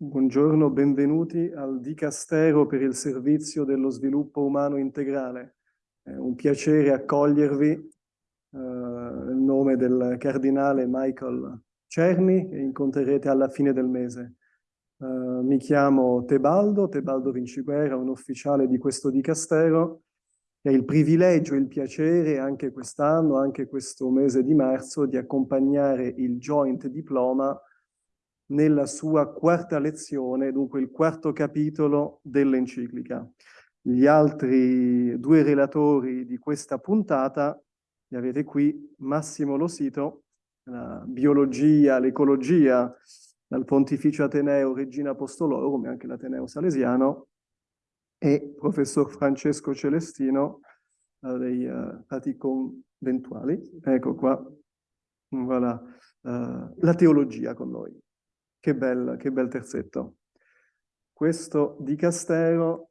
Buongiorno, benvenuti al Dicastero per il Servizio dello Sviluppo Umano Integrale. È un piacere accogliervi eh, nel nome del Cardinale Michael Cerni, che incontrerete alla fine del mese. Uh, mi chiamo Tebaldo, Tebaldo Vinciguerra, un ufficiale di questo Dicastero, ho il privilegio e il piacere anche quest'anno, anche questo mese di marzo, di accompagnare il Joint Diploma nella sua quarta lezione, dunque il quarto capitolo dell'enciclica. Gli altri due relatori di questa puntata li avete qui, Massimo Losito, la biologia, l'ecologia, dal Pontificio Ateneo Regina Apostolorum e anche l'Ateneo Salesiano, e professor Francesco Celestino uh, dei uh, Fati Conventuali. Ecco qua, voilà, uh, la teologia con noi. Che bel, che bel terzetto. Questo dicastero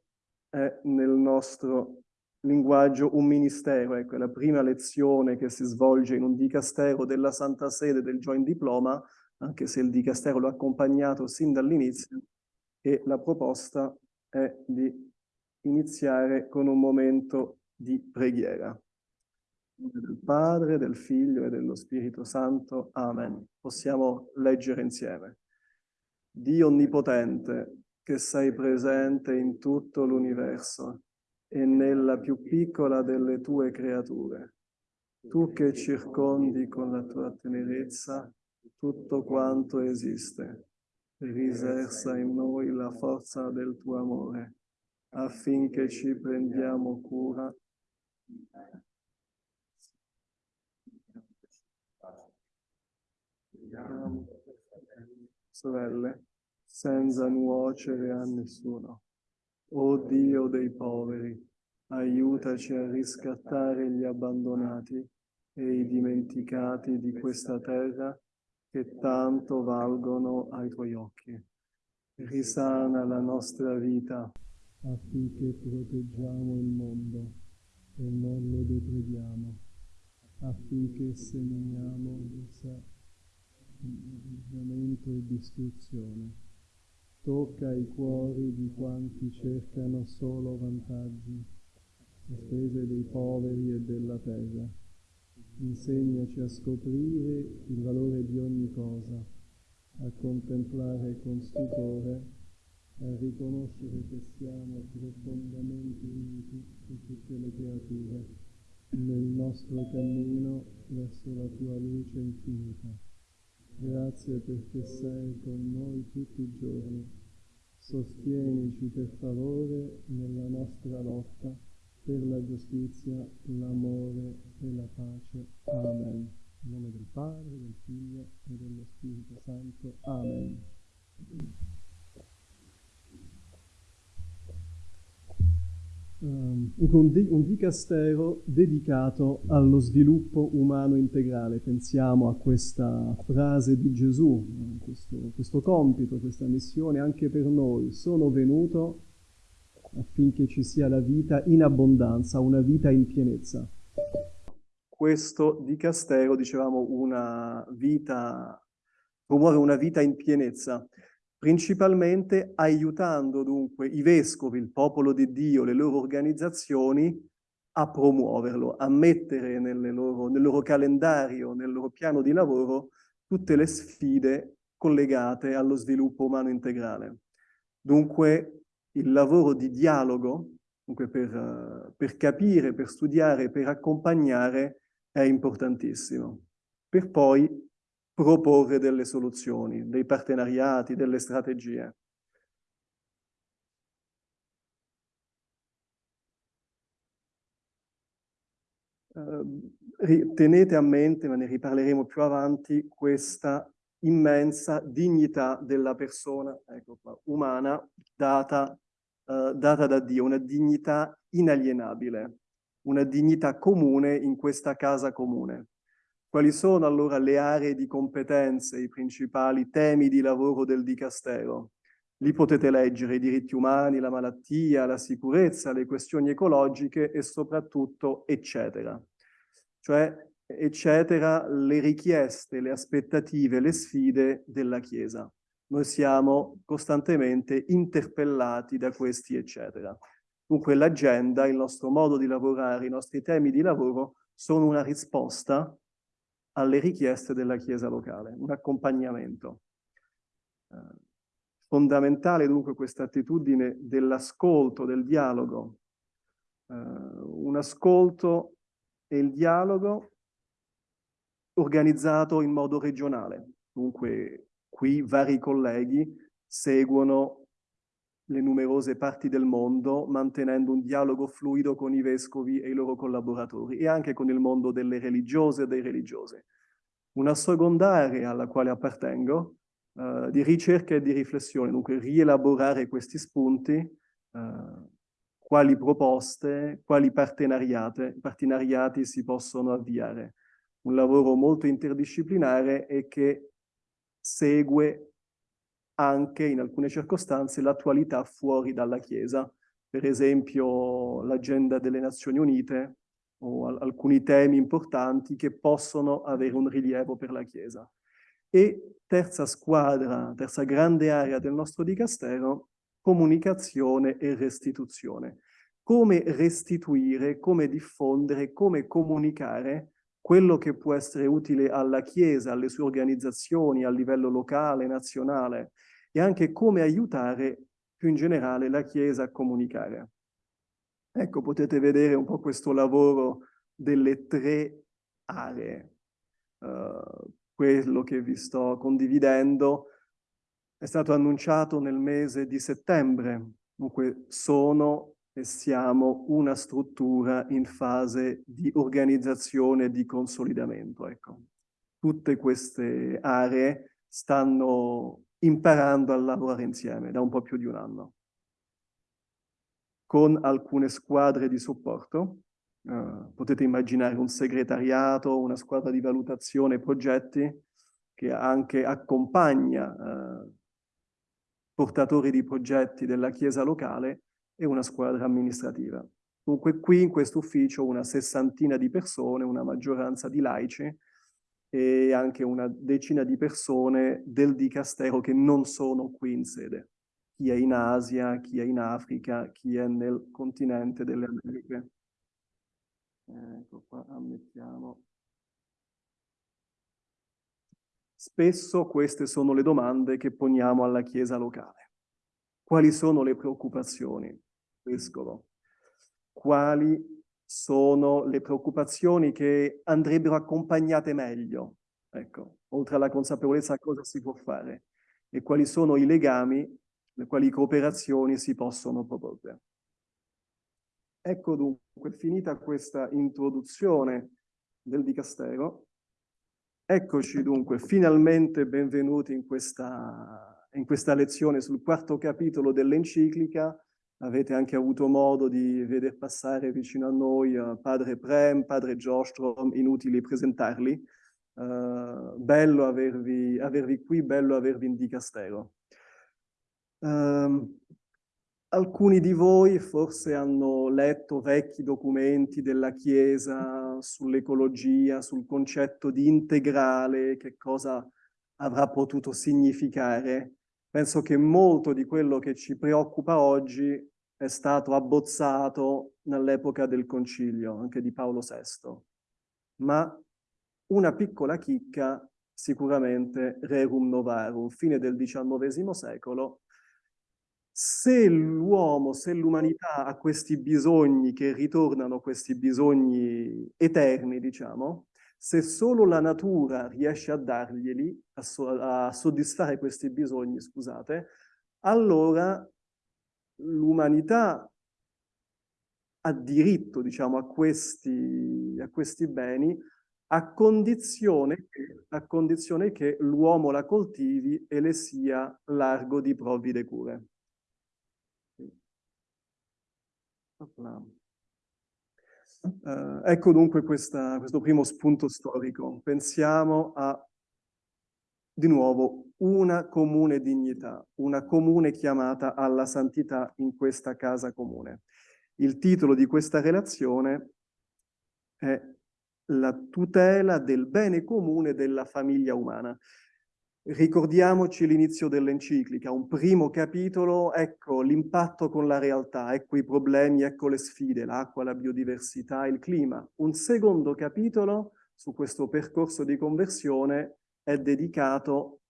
è nel nostro linguaggio un ministero, ecco, è la prima lezione che si svolge in un dicastero della Santa Sede del Joint Diploma, anche se il dicastero l'ha accompagnato sin dall'inizio, e la proposta è di iniziare con un momento di preghiera. Del Padre, del Figlio e dello Spirito Santo. Amen. Possiamo leggere insieme. Dio Onnipotente, che sei presente in tutto l'universo e nella più piccola delle tue creature, tu che circondi con la tua tenerezza tutto quanto esiste, risersa in noi la forza del tuo amore, affinché ci prendiamo cura. Sorelle, senza nuocere a nessuno. O Dio dei poveri, aiutaci a riscattare gli abbandonati e i dimenticati di questa terra che tanto valgono ai tuoi occhi. Risana la nostra vita affinché proteggiamo il mondo e non lo deprediamo, affinché seminiamo disaggiamento e distruzione. Tocca i cuori di quanti cercano solo vantaggi, a spese dei poveri e della terra. Insegnaci a scoprire il valore di ogni cosa, a contemplare con stupore, a riconoscere che siamo profondamente uniti con tutte le creature nel nostro cammino verso la tua luce infinita. Grazie perché sei con noi tutti i giorni. Sostienici per favore nella nostra lotta per la giustizia, l'amore e la pace. Amen. In nome del Padre, del Figlio e dello Spirito Santo. Amen. Um, un, di, un dicastero dedicato allo sviluppo umano integrale. Pensiamo a questa frase di Gesù, questo, questo compito, questa missione anche per noi. Sono venuto affinché ci sia la vita in abbondanza, una vita in pienezza. Questo dicastero, dicevamo, una vita, promuove una vita in pienezza principalmente aiutando dunque i vescovi, il popolo di Dio, le loro organizzazioni a promuoverlo, a mettere loro, nel loro calendario, nel loro piano di lavoro tutte le sfide collegate allo sviluppo umano integrale. Dunque il lavoro di dialogo, dunque per, per capire, per studiare, per accompagnare è importantissimo, per poi proporre delle soluzioni, dei partenariati, delle strategie. Uh, tenete a mente, ma ne riparleremo più avanti, questa immensa dignità della persona ecco qua, umana data, uh, data da Dio, una dignità inalienabile, una dignità comune in questa casa comune. Quali sono allora le aree di competenze, i principali temi di lavoro del Dicastero? Lì potete leggere i diritti umani, la malattia, la sicurezza, le questioni ecologiche e soprattutto eccetera. Cioè, eccetera, le richieste, le aspettative, le sfide della Chiesa. noi siamo costantemente interpellati da questi eccetera. Dunque l'agenda, il nostro modo di lavorare, i nostri temi di lavoro sono una risposta alle richieste della Chiesa locale, un accompagnamento. Eh, fondamentale dunque questa attitudine dell'ascolto, del dialogo, eh, un ascolto e il dialogo organizzato in modo regionale. Dunque qui vari colleghi seguono le numerose parti del mondo, mantenendo un dialogo fluido con i vescovi e i loro collaboratori e anche con il mondo delle religiose e dei religiosi. Una seconda area alla quale appartengo, uh, di ricerca e di riflessione, dunque rielaborare questi spunti, uh, quali proposte, quali partenariati si possono avviare. Un lavoro molto interdisciplinare e che segue anche in alcune circostanze l'attualità fuori dalla Chiesa, per esempio l'agenda delle Nazioni Unite o alcuni temi importanti che possono avere un rilievo per la Chiesa. E terza squadra, terza grande area del nostro dicastero, comunicazione e restituzione. Come restituire, come diffondere, come comunicare quello che può essere utile alla Chiesa, alle sue organizzazioni a livello locale, nazionale, e anche come aiutare più in generale la Chiesa a comunicare. Ecco, potete vedere un po' questo lavoro delle tre aree. Uh, quello che vi sto condividendo è stato annunciato nel mese di settembre. Dunque sono e siamo una struttura in fase di organizzazione e di consolidamento. Ecco. Tutte queste aree stanno imparando a lavorare insieme da un po' più di un anno, con alcune squadre di supporto. Uh, potete immaginare un segretariato, una squadra di valutazione progetti che anche accompagna uh, portatori di progetti della Chiesa locale e una squadra amministrativa. Dunque qui in questo ufficio una sessantina di persone, una maggioranza di laici e anche una decina di persone del dicastero che non sono qui in sede. Chi è in Asia, chi è in Africa, chi è nel continente delle Americhe. Ecco qua, ammettiamo. Spesso queste sono le domande che poniamo alla Chiesa locale. Quali sono le preoccupazioni? vescovo. Quali sono le preoccupazioni che andrebbero accompagnate meglio? Ecco, oltre alla consapevolezza cosa si può fare e quali sono i legami, le quali cooperazioni si possono proporre. Ecco dunque, finita questa introduzione del Dicastero, eccoci dunque finalmente benvenuti in questa, in questa lezione sul quarto capitolo dell'enciclica avete anche avuto modo di veder passare vicino a noi uh, padre Prem, padre Jostrom, inutili presentarli. Uh, bello avervi, avervi, qui, bello avervi in dicastero. Uh, alcuni di voi forse hanno letto vecchi documenti della Chiesa sull'ecologia, sul concetto di integrale, che cosa avrà potuto significare penso che molto di quello che ci preoccupa oggi è stato abbozzato nell'epoca del concilio, anche di Paolo VI. Ma una piccola chicca sicuramente rerum novarum, fine del XIX secolo, se l'uomo, se l'umanità ha questi bisogni che ritornano, questi bisogni eterni, diciamo, se solo la natura riesce a darglieli, a, so a soddisfare questi bisogni, scusate, allora l'umanità ha diritto, diciamo, a questi, a questi beni a condizione, a condizione che l'uomo la coltivi e le sia largo di provvide cure. Uh, ecco dunque questa, questo primo spunto storico. Pensiamo a, di nuovo, una comune dignità, una comune chiamata alla santità in questa casa comune. Il titolo di questa relazione è La tutela del bene comune della famiglia umana. Ricordiamoci l'inizio dell'enciclica, un primo capitolo, ecco l'impatto con la realtà, ecco i problemi, ecco le sfide, l'acqua, la biodiversità, il clima. Un secondo capitolo su questo percorso di conversione è dedicato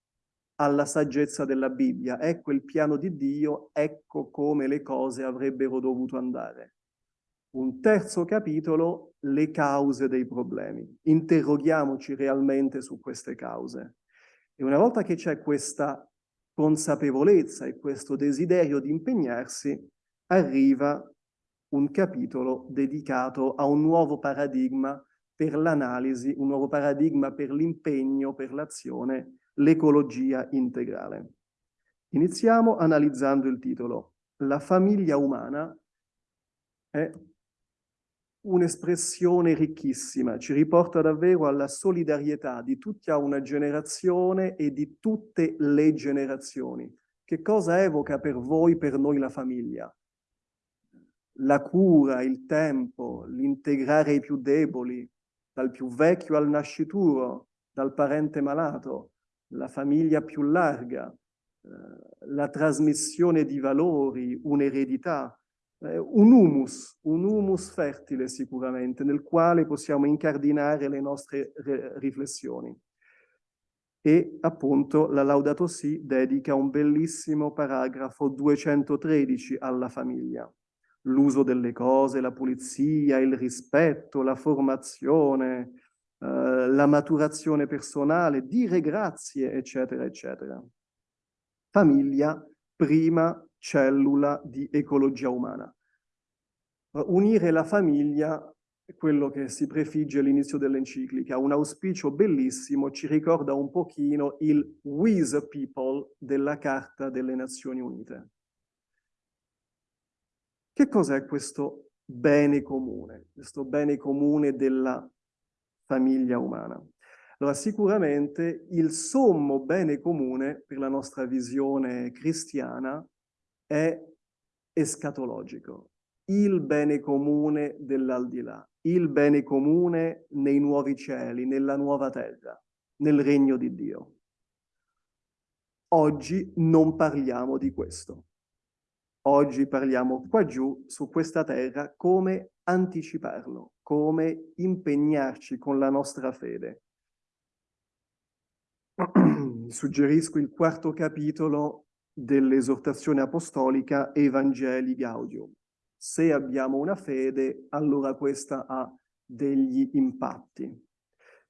alla saggezza della Bibbia. Ecco il piano di Dio, ecco come le cose avrebbero dovuto andare. Un terzo capitolo, le cause dei problemi. Interroghiamoci realmente su queste cause. E una volta che c'è questa consapevolezza e questo desiderio di impegnarsi, arriva un capitolo dedicato a un nuovo paradigma per l'analisi, un nuovo paradigma per l'impegno, per l'azione, l'ecologia integrale. Iniziamo analizzando il titolo. La famiglia umana è un'espressione ricchissima, ci riporta davvero alla solidarietà di tutta una generazione e di tutte le generazioni. Che cosa evoca per voi, per noi la famiglia? La cura, il tempo, l'integrare i più deboli, dal più vecchio al nascituro, dal parente malato, la famiglia più larga, eh, la trasmissione di valori, un'eredità, un humus, un humus fertile sicuramente, nel quale possiamo incardinare le nostre riflessioni. E appunto la Laudato Si dedica un bellissimo paragrafo 213 alla famiglia. L'uso delle cose, la pulizia, il rispetto, la formazione, eh, la maturazione personale, dire grazie, eccetera, eccetera. Famiglia, prima cellula di ecologia umana. Unire la famiglia è quello che si prefigge all'inizio dell'enciclica, un auspicio bellissimo, ci ricorda un pochino il We the People della Carta delle Nazioni Unite. Che cos'è questo bene comune, questo bene comune della famiglia umana? Allora, sicuramente il sommo bene comune per la nostra visione cristiana è escatologico, il bene comune dell'aldilà, il bene comune nei nuovi cieli, nella nuova terra, nel regno di Dio. Oggi non parliamo di questo. Oggi parliamo qua giù, su questa terra, come anticiparlo, come impegnarci con la nostra fede. Suggerisco il quarto capitolo dell'esortazione apostolica Evangeli Gaudium. Se abbiamo una fede, allora questa ha degli impatti.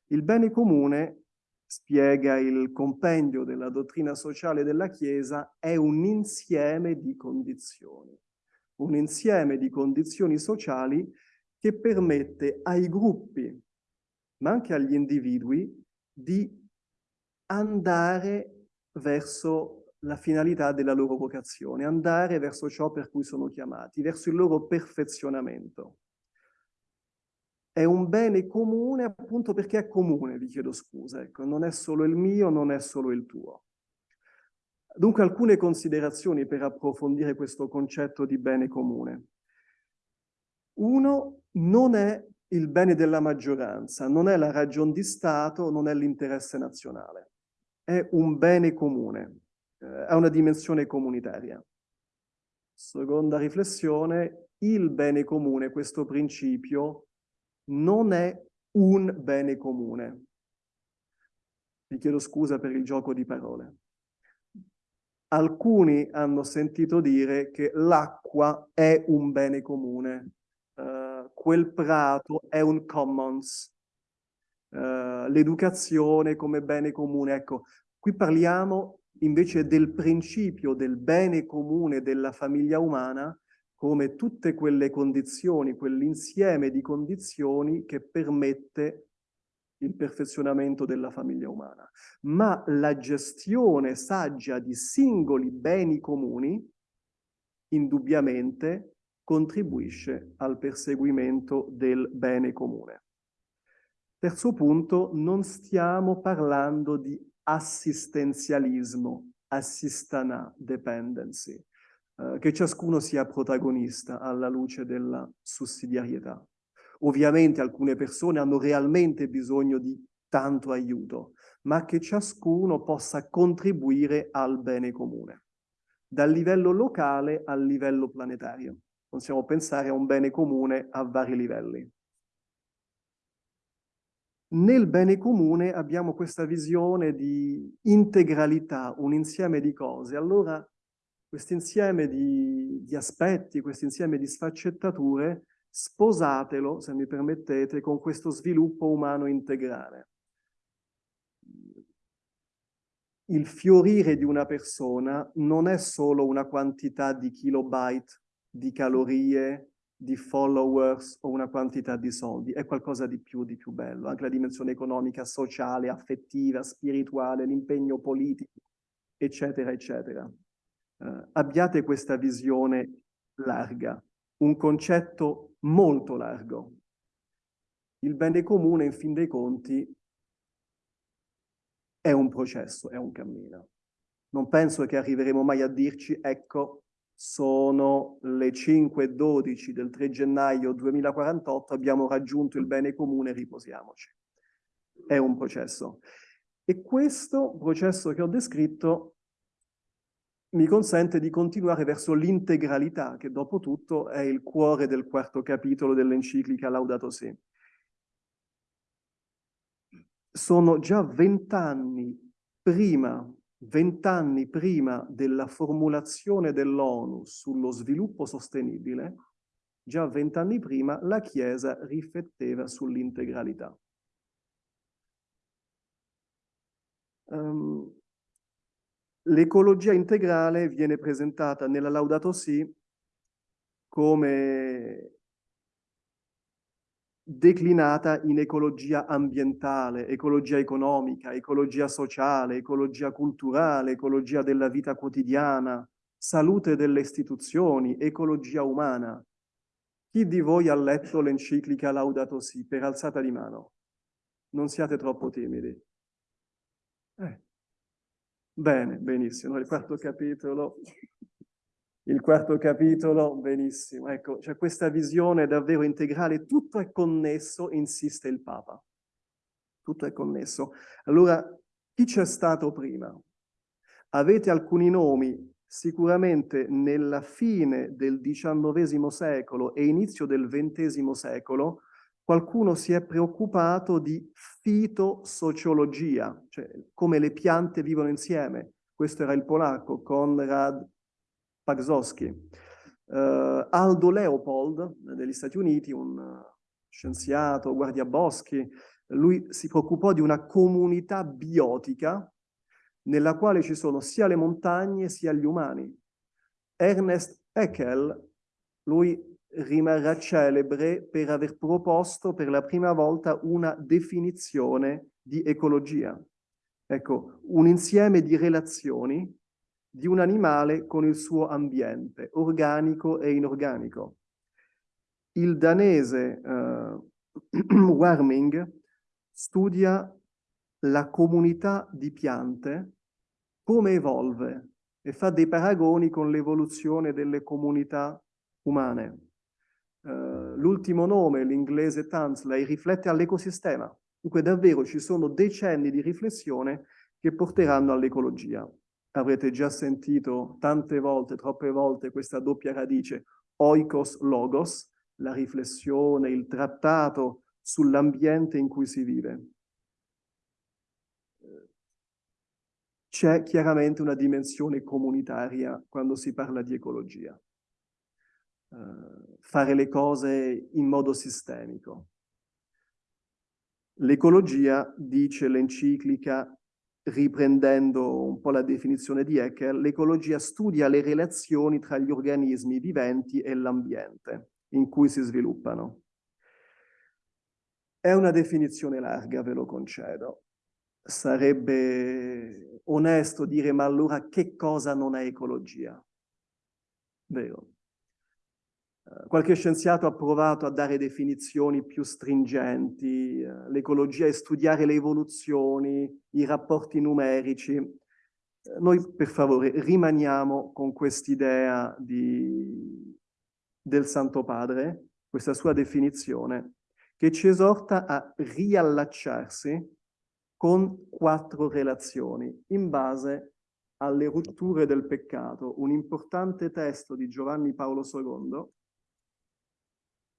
Il bene comune, spiega il compendio della dottrina sociale della Chiesa, è un insieme di condizioni. Un insieme di condizioni sociali che permette ai gruppi, ma anche agli individui, di andare verso la finalità della loro vocazione, andare verso ciò per cui sono chiamati, verso il loro perfezionamento. È un bene comune appunto perché è comune, vi chiedo scusa, ecco, non è solo il mio, non è solo il tuo. Dunque alcune considerazioni per approfondire questo concetto di bene comune. Uno, non è il bene della maggioranza, non è la ragion di Stato, non è l'interesse nazionale. È un bene comune ha una dimensione comunitaria. Seconda riflessione, il bene comune, questo principio, non è un bene comune. Vi chiedo scusa per il gioco di parole. Alcuni hanno sentito dire che l'acqua è un bene comune, uh, quel prato è un commons, uh, l'educazione come bene comune. Ecco, qui parliamo invece del principio del bene comune della famiglia umana come tutte quelle condizioni, quell'insieme di condizioni che permette il perfezionamento della famiglia umana. Ma la gestione saggia di singoli beni comuni indubbiamente contribuisce al perseguimento del bene comune. Terzo punto, non stiamo parlando di assistenzialismo, assistana dependency, eh, che ciascuno sia protagonista alla luce della sussidiarietà. Ovviamente alcune persone hanno realmente bisogno di tanto aiuto, ma che ciascuno possa contribuire al bene comune, dal livello locale al livello planetario. Possiamo pensare a un bene comune a vari livelli. Nel bene comune abbiamo questa visione di integralità, un insieme di cose. Allora questo insieme di, di aspetti, questo insieme di sfaccettature, sposatelo, se mi permettete, con questo sviluppo umano integrale. Il fiorire di una persona non è solo una quantità di kilobyte, di calorie, di followers o una quantità di soldi, è qualcosa di più, di più bello. Anche la dimensione economica, sociale, affettiva, spirituale, l'impegno politico, eccetera, eccetera eh, abbiate questa visione larga, un concetto molto largo. Il bene comune, in fin dei conti, è un processo, è un cammino. Non penso che arriveremo mai a dirci, ecco, sono le 5.12 del 3 gennaio 2048, abbiamo raggiunto il bene comune, riposiamoci. È un processo. E questo processo che ho descritto mi consente di continuare verso l'integralità, che dopo tutto è il cuore del quarto capitolo dell'enciclica Laudato Si. Sono già vent'anni prima, vent'anni prima della formulazione dell'ONU sullo sviluppo sostenibile, già vent'anni prima la Chiesa rifletteva sull'integralità. Um, L'ecologia integrale viene presentata nella Laudato Si come declinata in ecologia ambientale, ecologia economica, ecologia sociale, ecologia culturale, ecologia della vita quotidiana, salute delle istituzioni, ecologia umana. Chi di voi ha letto l'enciclica Laudato Si per alzata di mano? Non siate troppo timidi. Eh. Bene, benissimo. Il quarto capitolo, il quarto capitolo, benissimo. Ecco, c'è questa visione davvero integrale, tutto è connesso, insiste il Papa. Tutto è connesso. Allora, chi c'è stato prima? Avete alcuni nomi sicuramente nella fine del XIX secolo e inizio del XX secolo qualcuno si è preoccupato di fitosociologia, cioè come le piante vivono insieme. Questo era il polacco, Konrad Pagzowski. Uh, Aldo Leopold, degli Stati Uniti, un scienziato, guardiaboschi, lui si preoccupò di una comunità biotica nella quale ci sono sia le montagne sia gli umani. Ernest Haeckel, lui rimarrà celebre per aver proposto per la prima volta una definizione di ecologia. Ecco, un insieme di relazioni di un animale con il suo ambiente, organico e inorganico. Il danese uh, Warming studia la comunità di piante, come evolve e fa dei paragoni con l'evoluzione delle comunità umane. Uh, l'ultimo nome, l'inglese Tansley, riflette all'ecosistema. Dunque davvero ci sono decenni di riflessione che porteranno all'ecologia. Avrete già sentito tante volte, troppe volte, questa doppia radice oikos-logos, la riflessione, il trattato sull'ambiente in cui si vive. C'è chiaramente una dimensione comunitaria quando si parla di ecologia. Uh, fare le cose in modo sistemico. L'ecologia, dice l'enciclica, riprendendo un po' la definizione di Ecker, l'ecologia studia le relazioni tra gli organismi viventi e l'ambiente in cui si sviluppano. È una definizione larga, ve lo concedo. Sarebbe onesto dire, ma allora che cosa non è ecologia? Vero. Qualche scienziato ha provato a dare definizioni più stringenti. Eh, l'ecologia è studiare le evoluzioni, i rapporti numerici. Eh, noi, per favore, rimaniamo con quest'idea del Santo Padre, questa sua definizione, che ci esorta a riallacciarsi con quattro relazioni in base alle rotture del peccato. Un importante testo di Giovanni Paolo II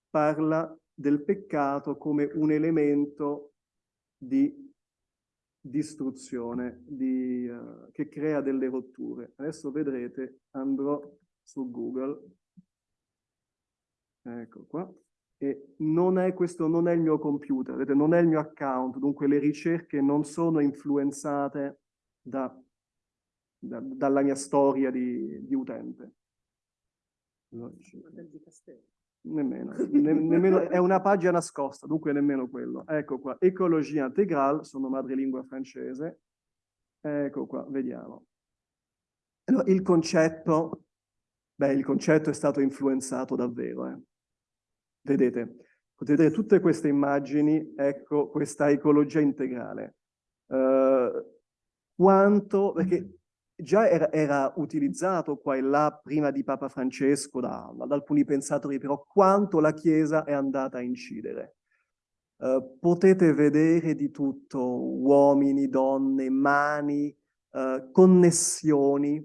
parla del peccato come un elemento di distruzione, di, uh, che crea delle rotture. Adesso vedrete, andrò su Google, ecco qua, e non è, questo non è il mio computer, vedete, non è il mio account, dunque le ricerche non sono influenzate da, da, dalla mia storia di, di utente. Nemmeno, ne, nemmeno, è una pagina nascosta, dunque nemmeno quello. Ecco qua, ecologia integrale, sono madrelingua francese. Ecco qua, vediamo. Allora, il concetto, beh, il concetto è stato influenzato davvero, eh. Vedete, potete vedere tutte queste immagini, ecco questa ecologia integrale. Uh, quanto, perché già era, era, utilizzato qua e là prima di Papa Francesco da, da alcuni pensatori, però quanto la Chiesa è andata a incidere. Uh, potete vedere di tutto, uomini, donne, mani, uh, connessioni,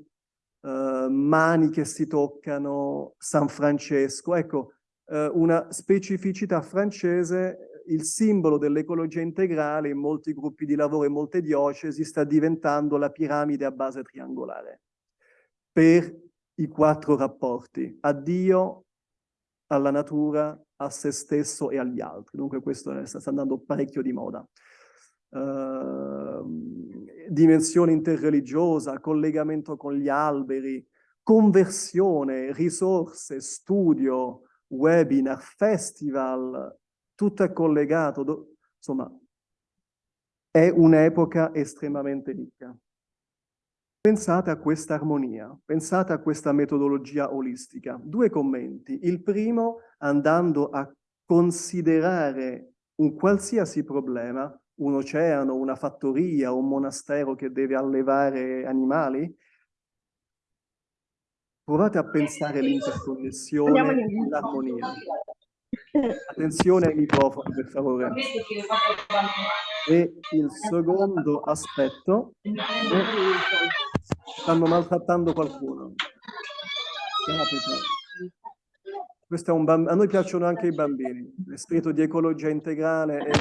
uh, mani che si toccano, San Francesco. Ecco, eh, una specificità francese, il simbolo dell'ecologia integrale in molti gruppi di lavoro e molte diocesi sta diventando la piramide a base triangolare per i quattro rapporti, a Dio, alla natura, a se stesso e agli altri. Dunque questo sta andando parecchio di moda. Uh, dimensione interreligiosa, collegamento con gli alberi, conversione, risorse, studio, webinar, festival, tutto è collegato, insomma, è un'epoca estremamente ricca. Pensate a questa armonia, pensate a questa metodologia olistica. Due commenti. Il primo, andando a considerare un qualsiasi problema, un oceano, una fattoria, un monastero che deve allevare animali, Provate a pensare l'interconnessione e l'armonia. Attenzione ai microfoni, per favore. E il secondo aspetto stanno maltrattando qualcuno. Questo è un bamb... A noi piacciono anche i bambini. L'espirito di ecologia integrale e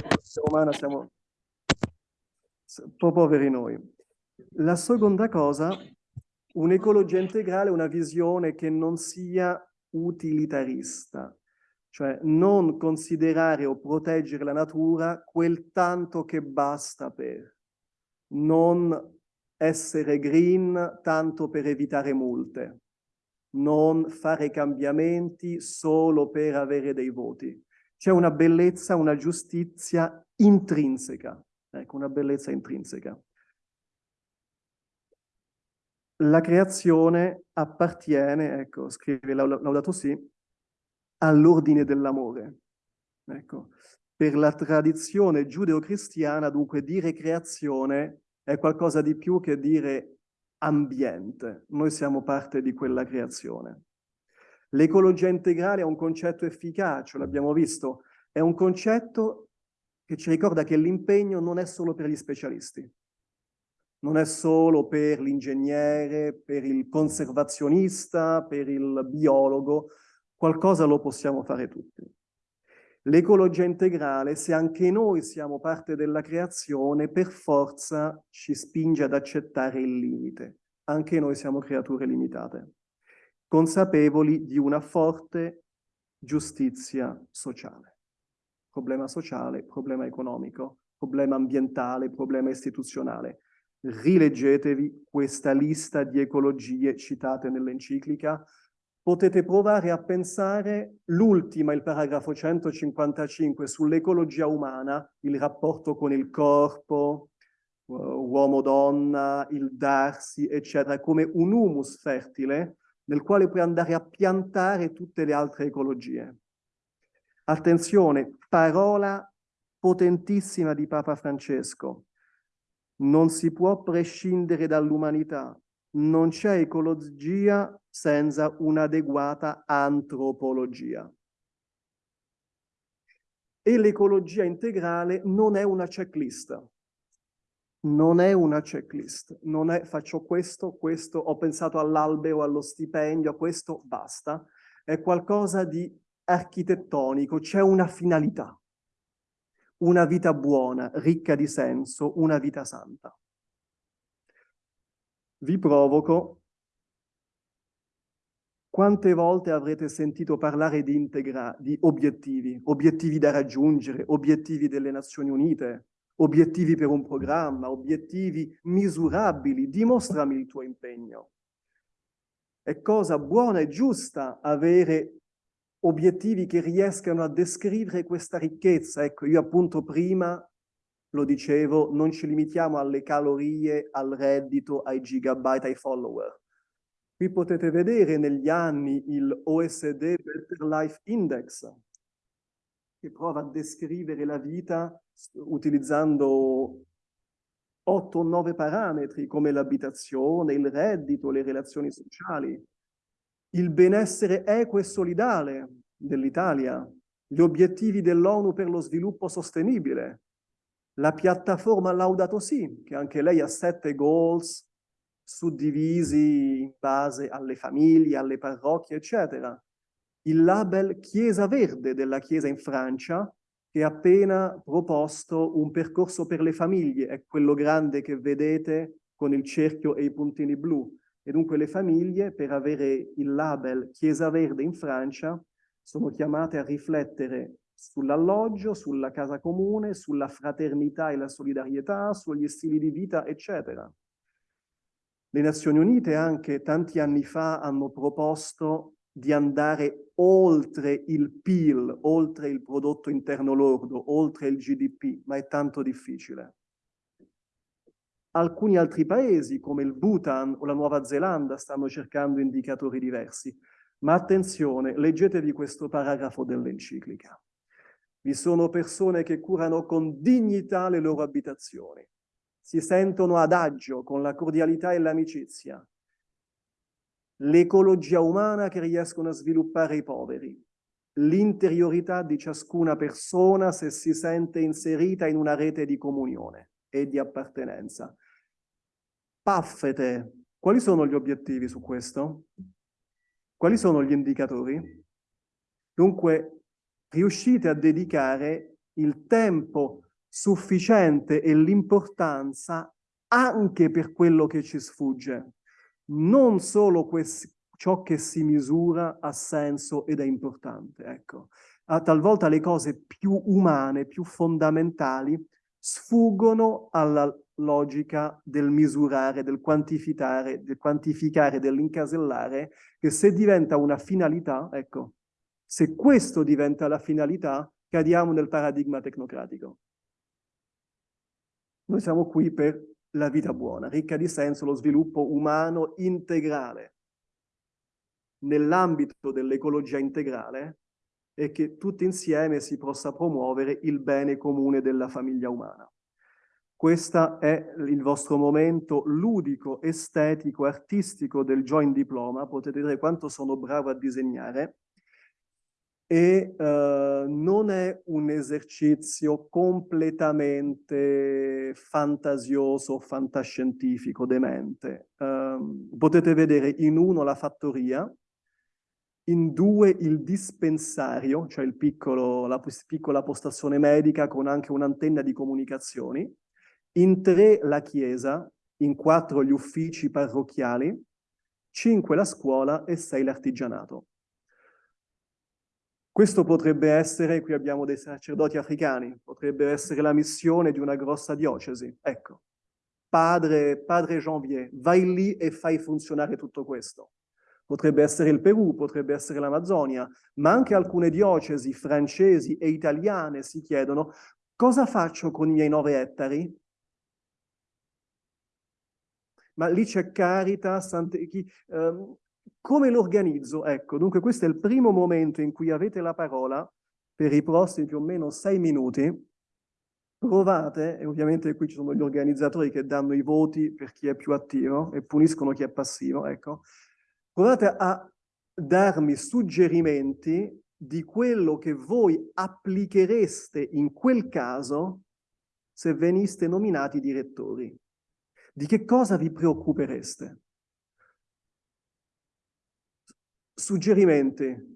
umana siamo un po' poveri noi. La seconda cosa Un'ecologia integrale è una visione che non sia utilitarista, cioè non considerare o proteggere la natura quel tanto che basta per, non essere green tanto per evitare multe, non fare cambiamenti solo per avere dei voti. C'è una bellezza, una giustizia intrinseca, ecco, una bellezza intrinseca. La creazione appartiene, ecco, scrive Laudato Si, all'ordine dell'amore. Ecco, per la tradizione giudeo-cristiana, dunque, dire creazione è qualcosa di più che dire ambiente. Noi siamo parte di quella creazione. L'ecologia integrale è un concetto efficace, l'abbiamo visto, è un concetto che ci ricorda che l'impegno non è solo per gli specialisti non è solo per l'ingegnere, per il conservazionista, per il biologo, qualcosa lo possiamo fare tutti. L'ecologia integrale, se anche noi siamo parte della creazione, per forza ci spinge ad accettare il limite. Anche noi siamo creature limitate, consapevoli di una forte giustizia sociale. Problema sociale, problema economico, problema ambientale, problema istituzionale rileggetevi questa lista di ecologie citate nell'enciclica, potete provare a pensare l'ultima, il paragrafo 155, sull'ecologia umana, il rapporto con il corpo, uh, uomo-donna, il darsi, eccetera, come un humus fertile nel quale puoi andare a piantare tutte le altre ecologie. Attenzione, parola potentissima di Papa Francesco. Non si può prescindere dall'umanità. Non c'è ecologia senza un'adeguata antropologia. E l'ecologia integrale non è una checklist. non è una checklist, non è faccio questo, questo, ho pensato all'albero, allo stipendio, a questo, basta. È qualcosa di architettonico, c'è una finalità. Una vita buona, ricca di senso, una vita santa. Vi provoco quante volte avrete sentito parlare di, integra di obiettivi, obiettivi da raggiungere, obiettivi delle Nazioni Unite, obiettivi per un programma, obiettivi misurabili, dimostrami il tuo impegno. È cosa buona e giusta avere obiettivi che riescano a descrivere questa ricchezza. Ecco, io appunto prima lo dicevo, non ci limitiamo alle calorie, al reddito, ai gigabyte, ai follower. Qui potete vedere negli anni il OSD Better Life Index, che prova a descrivere la vita utilizzando 8 o 9 parametri come l'abitazione, il reddito, le relazioni sociali, il benessere equo e solidale dell'Italia, gli obiettivi dell'ONU per lo sviluppo sostenibile, la piattaforma Laudato Si, che anche lei ha sette goals suddivisi in base alle famiglie, alle parrocchie, eccetera. Il label Chiesa Verde della Chiesa in Francia, che ha appena proposto un percorso per le famiglie, è quello grande che vedete con il cerchio e i puntini blu. E dunque le famiglie, per avere il label Chiesa Verde in Francia, sono chiamate a riflettere sull'alloggio, sulla casa comune, sulla fraternità e la solidarietà, sugli stili di vita, eccetera. Le Nazioni Unite anche tanti anni fa hanno proposto di andare oltre il PIL, oltre il prodotto interno lordo, oltre il GDP, ma è tanto difficile. Alcuni altri paesi, come il Bhutan o la Nuova Zelanda, stanno cercando indicatori diversi. Ma attenzione, leggetevi questo paragrafo dell'enciclica. Vi sono persone che curano con dignità le loro abitazioni, si sentono ad agio con la cordialità e l'amicizia, l'ecologia umana che riescono a sviluppare i poveri, l'interiorità di ciascuna persona se si sente inserita in una rete di comunione e di appartenenza. Paffete, quali sono gli obiettivi su questo? Quali sono gli indicatori? Dunque, riuscite a dedicare il tempo sufficiente e l'importanza anche per quello che ci sfugge. Non solo ciò che si misura ha senso ed è importante. Ecco. A, talvolta le cose più umane, più fondamentali, sfuggono alla logica del misurare, del quantificare, del quantificare, dell'incasellare, che se diventa una finalità, ecco, se questo diventa la finalità, cadiamo nel paradigma tecnocratico. Noi siamo qui per la vita buona, ricca di senso, lo sviluppo umano integrale. Nell'ambito dell'ecologia integrale e che tutti insieme si possa promuovere il bene comune della famiglia umana. Questo è il vostro momento ludico, estetico, artistico del Joint Diploma. Potete vedere quanto sono bravo a disegnare e uh, non è un esercizio completamente fantasioso, fantascientifico, demente. Uh, potete vedere in uno la fattoria, in due il dispensario, cioè il piccolo, la piccola postazione medica con anche un'antenna di comunicazioni, in tre la chiesa, in quattro gli uffici parrocchiali, cinque la scuola e sei l'artigianato. Questo potrebbe essere, qui abbiamo dei sacerdoti africani, potrebbe essere la missione di una grossa diocesi. Ecco, padre, padre Janvier, vai lì e fai funzionare tutto questo. Potrebbe essere il Perù, potrebbe essere l'Amazzonia, ma anche alcune diocesi francesi e italiane si chiedono cosa faccio con i miei nove ettari? Ma lì c'è Caritas, chi, um, come lo organizzo? Ecco, dunque questo è il primo momento in cui avete la parola per i prossimi più o meno sei minuti. Provate, e ovviamente qui ci sono gli organizzatori che danno i voti per chi è più attivo e puniscono chi è passivo, ecco. Provate a darmi suggerimenti di quello che voi applichereste in quel caso se veniste nominati direttori? Di che cosa vi preoccupereste? Suggerimenti?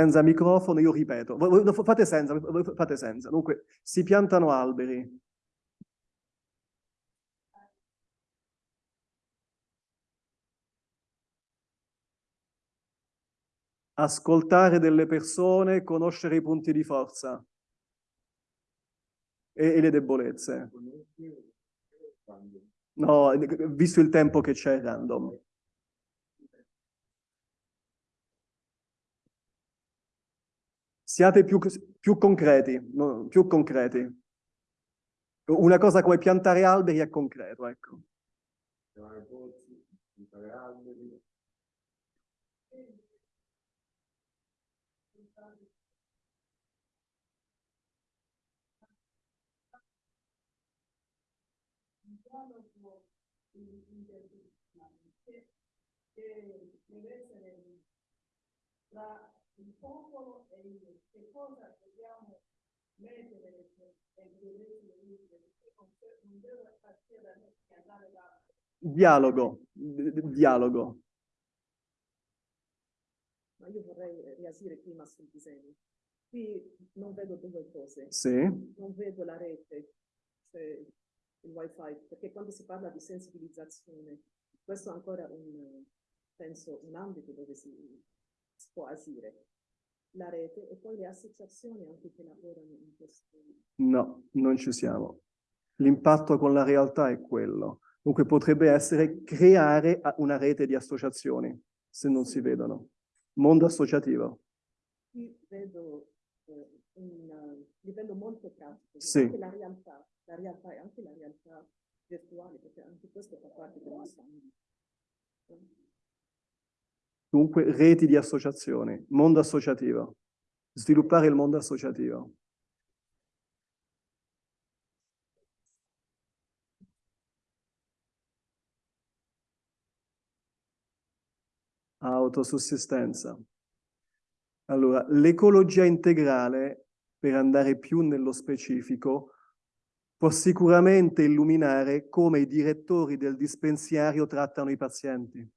Senza microfono, io ripeto. Fate senza, fate senza. Dunque, si piantano alberi. Ascoltare delle persone, conoscere i punti di forza e, e le debolezze. No, visto il tempo che c'è, random. Siate più, più concreti, no, più concreti. Una cosa come piantare alberi è concreto, ecco. Piantare alberi. Che deve essere tra il popolo e io, che cosa dobbiamo mettere e non deve partire da me e andare da... Dialogo, dialogo. Ma io vorrei riasire prima sul disegno. Qui non vedo due cose. Sì. Non vedo la rete, cioè il wifi, perché quando si parla di sensibilizzazione, questo è ancora un, penso, un ambito dove si, si può agire la rete e poi le associazioni anche che lavorano in questo. No, non ci siamo. L'impatto con la realtà è quello. Dunque potrebbe essere creare una rete di associazioni, se non si vedono. Mondo associativo. Qui vedo eh, un livello molto pratico, sì. anche la realtà, la realtà e anche la realtà virtuale, perché anche questo fa parte del nostro ambito. Dunque, reti di associazioni, mondo associativo, sviluppare il mondo associativo. Autosussistenza. Allora, l'ecologia integrale, per andare più nello specifico, può sicuramente illuminare come i direttori del dispensario trattano i pazienti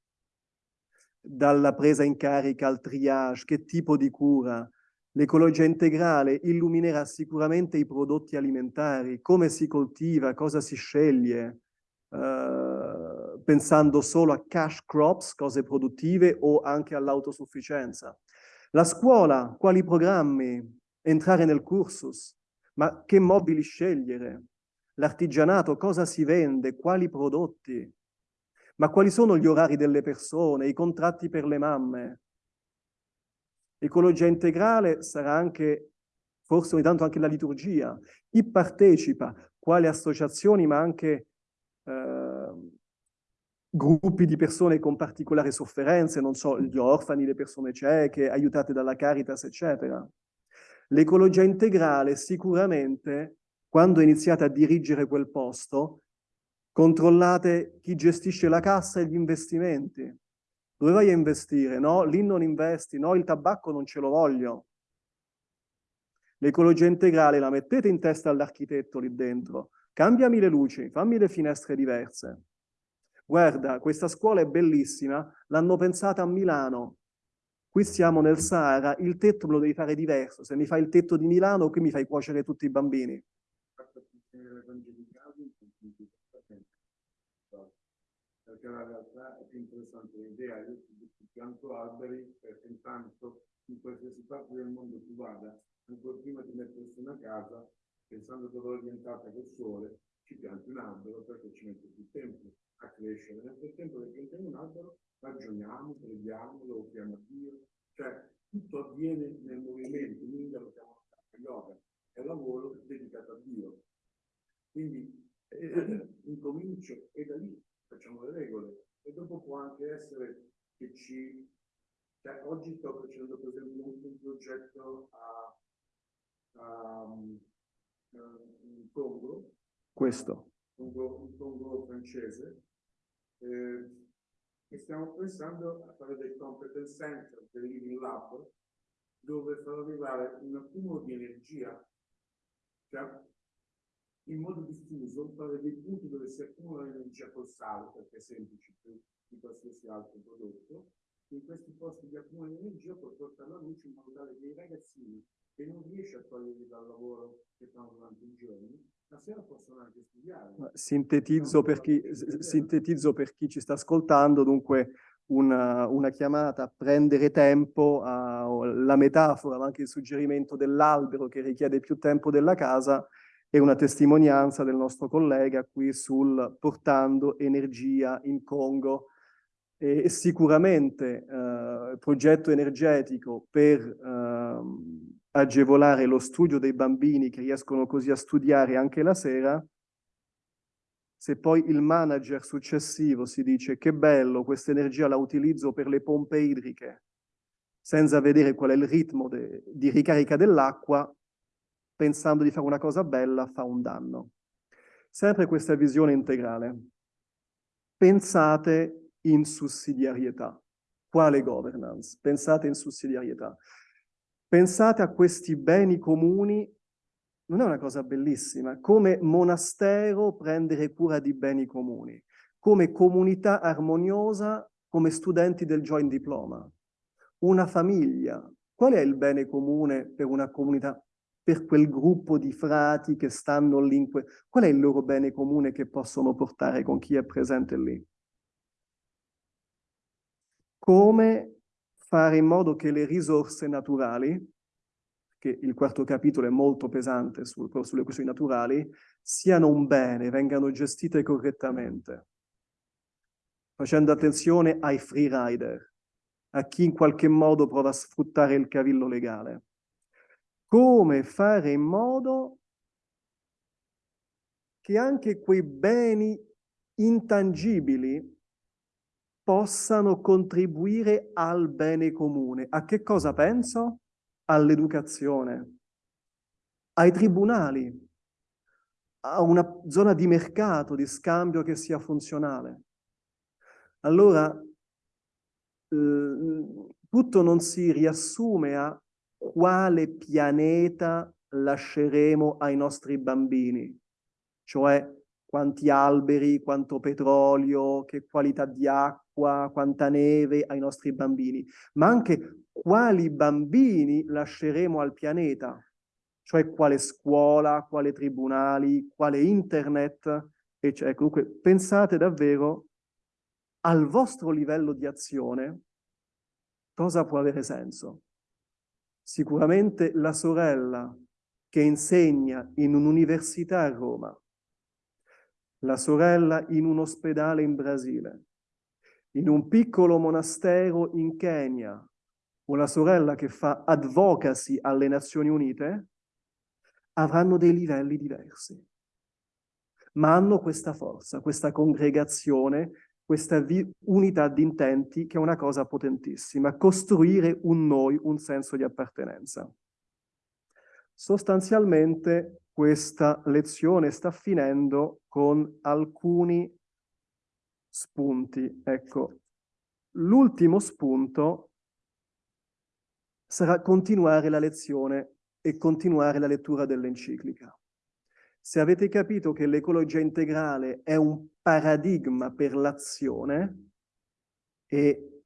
dalla presa in carica al triage, che tipo di cura. L'ecologia integrale illuminerà sicuramente i prodotti alimentari, come si coltiva, cosa si sceglie, eh, pensando solo a cash crops, cose produttive, o anche all'autosufficienza. La scuola, quali programmi? Entrare nel cursus, ma che mobili scegliere? L'artigianato, cosa si vende? Quali prodotti? Ma quali sono gli orari delle persone, i contratti per le mamme? Ecologia integrale sarà anche, forse ogni tanto anche la liturgia. Chi partecipa, quali associazioni, ma anche eh, gruppi di persone con particolari sofferenze, non so, gli orfani, le persone cieche, aiutate dalla Caritas, eccetera. L'ecologia integrale sicuramente, quando iniziate a dirigere quel posto, Controllate chi gestisce la cassa e gli investimenti. Dove vai a investire? No, lì non investi, no, il tabacco non ce lo voglio. L'ecologia integrale la mettete in testa all'architetto lì dentro. Cambiami le luci, fammi le finestre diverse. Guarda, questa scuola è bellissima, l'hanno pensata a Milano. Qui siamo nel Sahara, il tetto me lo devi fare diverso. Se mi fai il tetto di Milano, qui mi fai cuocere tutti i bambini. Perché la realtà è più interessante l'idea, io pianto alberi perché intanto in qualsiasi parte del mondo tu vada, ancora prima di mettersi una casa, pensando dove è orientata col sole, ci pianti un albero perché ci mette più tempo a crescere. Nel frattempo che piantiamo un albero, ragioniamo, preghiamo, lo offriamo a Dio, cioè tutto avviene nel movimento, in India lo chiamano yoga, è lavoro dedicato a Dio. Quindi eh, incomincio e da lì facciamo le regole e dopo può anche essere che ci... Cioè, oggi sto facendo per esempio un, progetto a, a, um, in Congo. Questo. Congo, un Congo francese. Eh, e stiamo pensando a fare dei competence center, dei living lab, dove far arrivare un accumulo di energia, cioè in modo diffuso, fare dei punti dove si accumula l'energia col sale, perché è semplice più di qualsiasi altro prodotto, in questi posti di accumulo energia puoi portare la luce in modo tale che i ragazzini che non riesci a toglierli dal lavoro che fanno durante i giorni, la sera possono anche studiare. Sintetizzo per, chi, sintetizzo per chi ci sta ascoltando, dunque una, una chiamata a prendere tempo, a, la metafora, ma anche il suggerimento dell'albero che richiede più tempo della casa, e una testimonianza del nostro collega qui sul portando energia in Congo. E sicuramente eh, progetto energetico per eh, agevolare lo studio dei bambini che riescono così a studiare anche la sera, se poi il manager successivo si dice che bello, questa energia la utilizzo per le pompe idriche, senza vedere qual è il ritmo di ricarica dell'acqua, pensando di fare una cosa bella, fa un danno. Sempre questa visione integrale. Pensate in sussidiarietà. Quale governance? Pensate in sussidiarietà. Pensate a questi beni comuni, non è una cosa bellissima, come monastero prendere cura di beni comuni, come comunità armoniosa, come studenti del joint diploma, una famiglia. Qual è il bene comune per una comunità per quel gruppo di frati che stanno lì. Qual è il loro bene comune che possono portare con chi è presente lì? Come fare in modo che le risorse naturali, che il quarto capitolo è molto pesante sul, sulle questioni naturali, siano un bene, vengano gestite correttamente, facendo attenzione ai free rider, a chi in qualche modo prova a sfruttare il cavillo legale come fare in modo che anche quei beni intangibili possano contribuire al bene comune. A che cosa penso? All'educazione, ai tribunali, a una zona di mercato, di scambio che sia funzionale. Allora, eh, tutto non si riassume a quale pianeta lasceremo ai nostri bambini, cioè quanti alberi, quanto petrolio, che qualità di acqua, quanta neve ai nostri bambini, ma anche quali bambini lasceremo al pianeta, cioè quale scuola, quale tribunali, quale internet, eccetera. Comunque pensate davvero al vostro livello di azione cosa può avere senso. Sicuramente la sorella che insegna in un'università a Roma, la sorella in un ospedale in Brasile, in un piccolo monastero in Kenya, o la sorella che fa advocacy alle Nazioni Unite, avranno dei livelli diversi. Ma hanno questa forza, questa congregazione questa unità di intenti che è una cosa potentissima, costruire un noi, un senso di appartenenza. Sostanzialmente questa lezione sta finendo con alcuni spunti. Ecco, l'ultimo spunto sarà continuare la lezione e continuare la lettura dell'enciclica. Se avete capito che l'ecologia integrale è un paradigma per l'azione e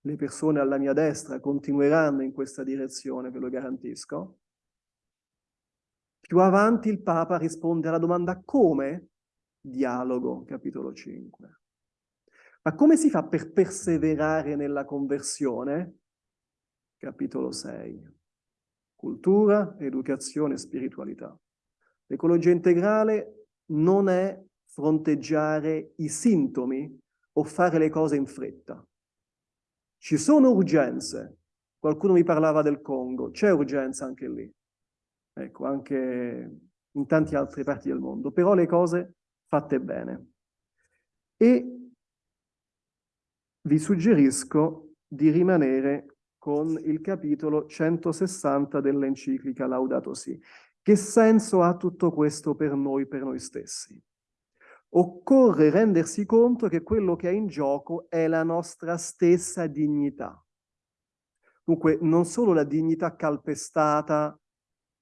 le persone alla mia destra continueranno in questa direzione, ve lo garantisco, più avanti il Papa risponde alla domanda come? Dialogo, capitolo 5. Ma come si fa per perseverare nella conversione? Capitolo 6. Cultura, educazione spiritualità. L'ecologia integrale non è fronteggiare i sintomi o fare le cose in fretta. Ci sono urgenze. Qualcuno mi parlava del Congo, c'è urgenza anche lì. Ecco, anche in tante altre parti del mondo. Però le cose fatte bene. E vi suggerisco di rimanere con il capitolo 160 dell'enciclica Laudato Si. Che senso ha tutto questo per noi, per noi stessi? Occorre rendersi conto che quello che è in gioco è la nostra stessa dignità. Dunque, non solo la dignità calpestata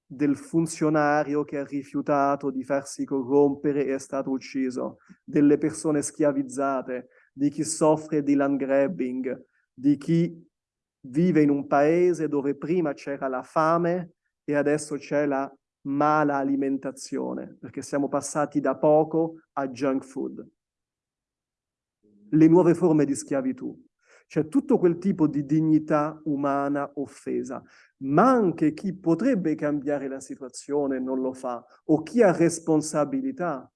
del funzionario che ha rifiutato di farsi corrompere e è stato ucciso, delle persone schiavizzate, di chi soffre di land grabbing, di chi vive in un paese dove prima c'era la fame e adesso c'è la mala alimentazione, perché siamo passati da poco a junk food. Le nuove forme di schiavitù. C'è tutto quel tipo di dignità umana offesa, ma anche chi potrebbe cambiare la situazione non lo fa, o chi ha responsabilità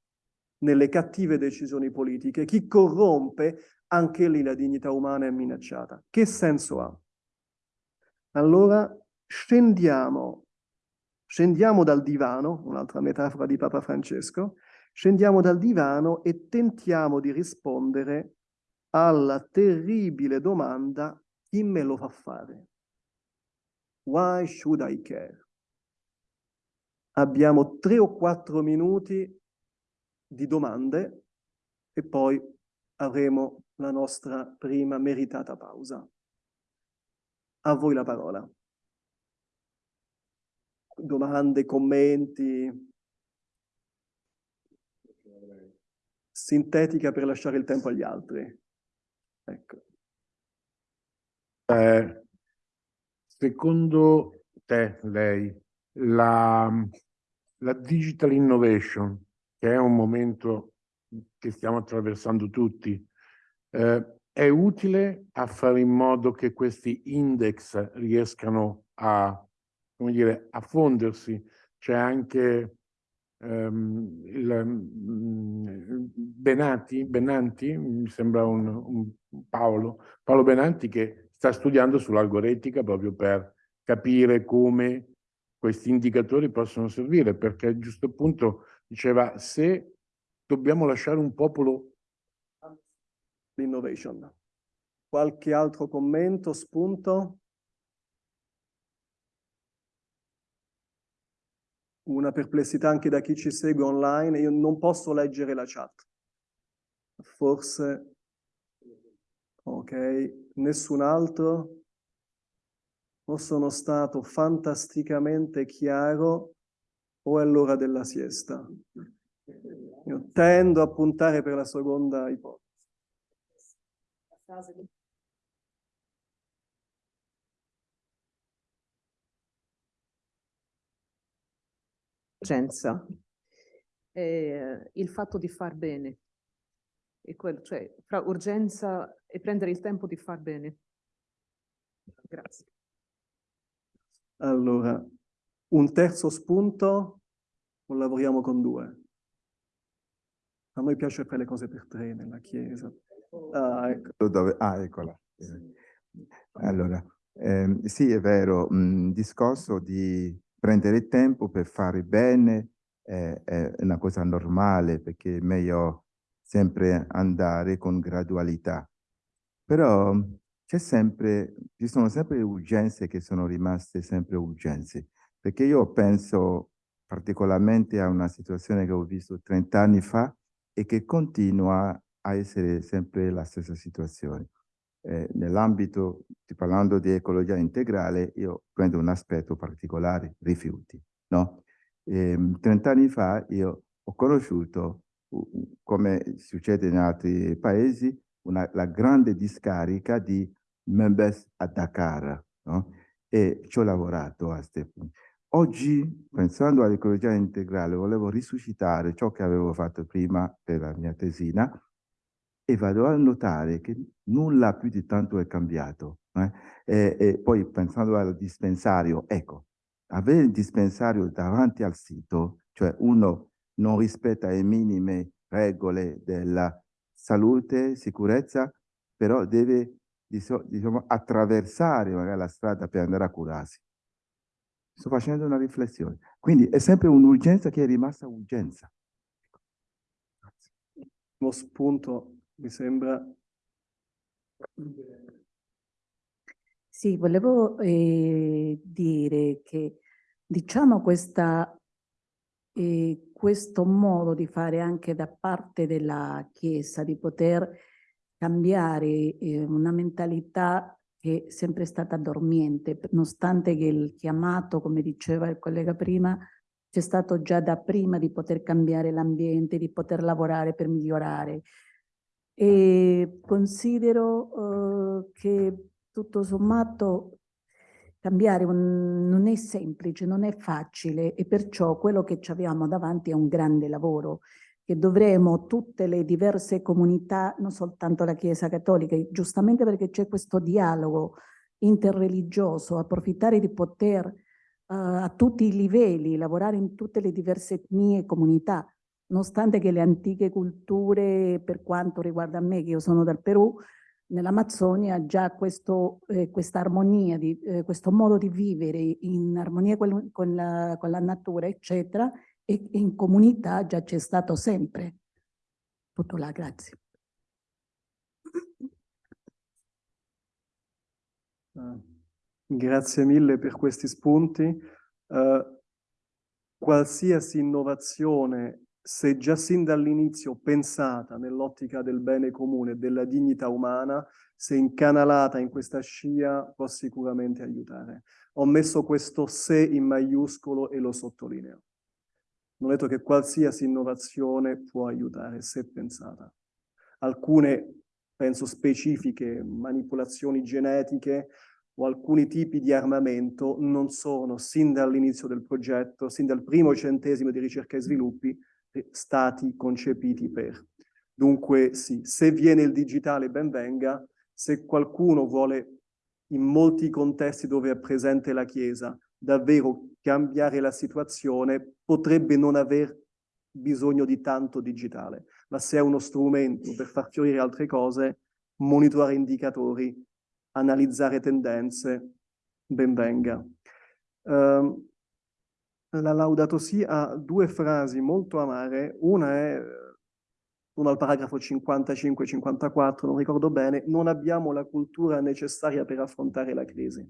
nelle cattive decisioni politiche, chi corrompe, anche lì la dignità umana è minacciata. Che senso ha? Allora scendiamo, scendiamo dal divano, un'altra metafora di Papa Francesco, scendiamo dal divano e tentiamo di rispondere alla terribile domanda chi me lo fa fare? Why should I care? Abbiamo tre o quattro minuti di domande e poi avremo la nostra prima meritata pausa. A voi la parola. Domande, commenti? Sintetica per lasciare il tempo agli altri. Ecco. Eh, secondo te, lei, la, la digital innovation, che è un momento che stiamo attraversando tutti, eh, è utile a fare in modo che questi index riescano a, come dire, a fondersi. C'è anche ehm, il, mm, Benati, Benanti, mi sembra un, un Paolo, Paolo Benanti che sta studiando sull'algoretica proprio per capire come questi indicatori possono servire, perché a giusto punto diceva se dobbiamo lasciare un popolo l'innovation. Qualche altro commento, spunto? Una perplessità anche da chi ci segue online, io non posso leggere la chat. Forse, ok, nessun altro? O sono stato fantasticamente chiaro o è l'ora della siesta? Io tendo a puntare per la seconda ipotesi. Urgenza. Eh, il fatto di far bene. E quello, cioè, fra urgenza e prendere il tempo di far bene. Grazie. Allora, un terzo spunto o lavoriamo con due? A noi piace fare le cose per tre nella Chiesa. Ah, ecco. Dove? Ah, eccola. Allora, ehm, sì, è vero, il discorso di prendere tempo per fare bene è, è una cosa normale perché è meglio sempre andare con gradualità. Però sempre, ci sono sempre urgenze che sono rimaste sempre urgenze, perché io penso particolarmente a una situazione che ho visto 30 anni fa e che continua a essere sempre la stessa situazione. Eh, Nell'ambito, parlando di ecologia integrale, io prendo un aspetto particolare, rifiuti. No? Eh, 30 anni fa io ho conosciuto, come succede in altri paesi, una, la grande discarica di Membes a Dakar. No? E ci ho lavorato a punto. Oggi, pensando all'ecologia integrale, volevo risuscitare ciò che avevo fatto prima per la mia tesina e vado a notare che nulla più di tanto è cambiato. Eh? E, e, poi pensando al dispensario, ecco, avere il dispensario davanti al sito, cioè uno non rispetta le minime regole della salute, sicurezza, però deve diciamo, attraversare magari la strada per andare a curarsi. Sto facendo una riflessione. Quindi è sempre un'urgenza che è rimasta urgenza. Uno spunto, mi sembra. Sì, volevo eh, dire che diciamo questa, eh, questo modo di fare anche da parte della Chiesa, di poter cambiare eh, una mentalità che è sempre stata dormiente, nonostante che il chiamato, come diceva il collega prima, c'è stato già da prima di poter cambiare l'ambiente, di poter lavorare per migliorare. E considero eh, che tutto sommato cambiare un, non è semplice, non è facile e perciò quello che ci abbiamo davanti è un grande lavoro che dovremo tutte le diverse comunità, non soltanto la Chiesa Cattolica, giustamente perché c'è questo dialogo interreligioso, approfittare di poter uh, a tutti i livelli, lavorare in tutte le diverse etnie e comunità, nonostante che le antiche culture, per quanto riguarda me, che io sono dal Perù, nell'Amazzonia già questo, eh, questa armonia, di, eh, questo modo di vivere in armonia con, con, la, con la natura, eccetera, e in comunità già c'è stato sempre. Tutto là, grazie. Uh, grazie mille per questi spunti. Uh, qualsiasi innovazione, se già sin dall'inizio pensata nell'ottica del bene comune, della dignità umana, se incanalata in questa scia, può sicuramente aiutare. Ho messo questo se in maiuscolo e lo sottolineo non ho detto che qualsiasi innovazione può aiutare se pensata. Alcune, penso specifiche, manipolazioni genetiche o alcuni tipi di armamento non sono sin dall'inizio del progetto, sin dal primo centesimo di ricerca e sviluppi, stati concepiti per. Dunque sì, se viene il digitale ben venga, se qualcuno vuole in molti contesti dove è presente la Chiesa davvero cambiare la situazione, potrebbe non aver bisogno di tanto digitale, ma se è uno strumento per far fiorire altre cose, monitorare indicatori, analizzare tendenze, ben venga. Uh, la Laudato Si ha due frasi molto amare, una è uno al paragrafo 55-54, non ricordo bene, non abbiamo la cultura necessaria per affrontare la crisi.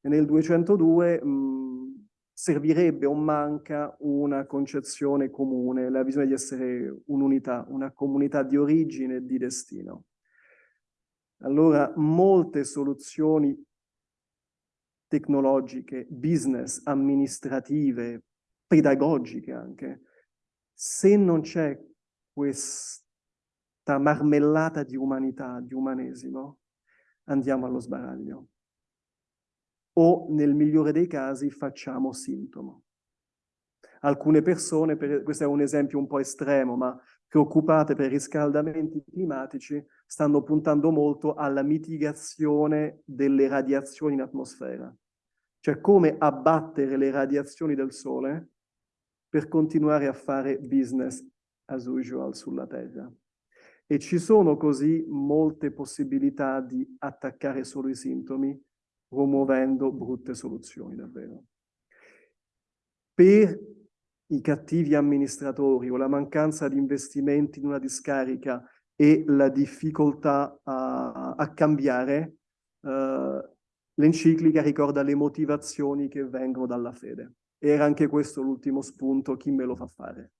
E nel 202 mh, servirebbe o manca una concezione comune, la visione di essere un'unità, una comunità di origine e di destino. Allora, molte soluzioni tecnologiche, business, amministrative, pedagogiche anche, se non c'è questa marmellata di umanità, di umanesimo, andiamo allo sbaraglio o nel migliore dei casi facciamo sintomo. Alcune persone, per, questo è un esempio un po' estremo, ma preoccupate per i riscaldamenti climatici, stanno puntando molto alla mitigazione delle radiazioni in atmosfera. Cioè come abbattere le radiazioni del Sole per continuare a fare business as usual sulla Terra. E ci sono così molte possibilità di attaccare solo i sintomi promuovendo brutte soluzioni davvero. Per i cattivi amministratori o la mancanza di investimenti in una discarica e la difficoltà a, a cambiare, uh, l'enciclica ricorda le motivazioni che vengono dalla fede. Era anche questo l'ultimo spunto, chi me lo fa fare?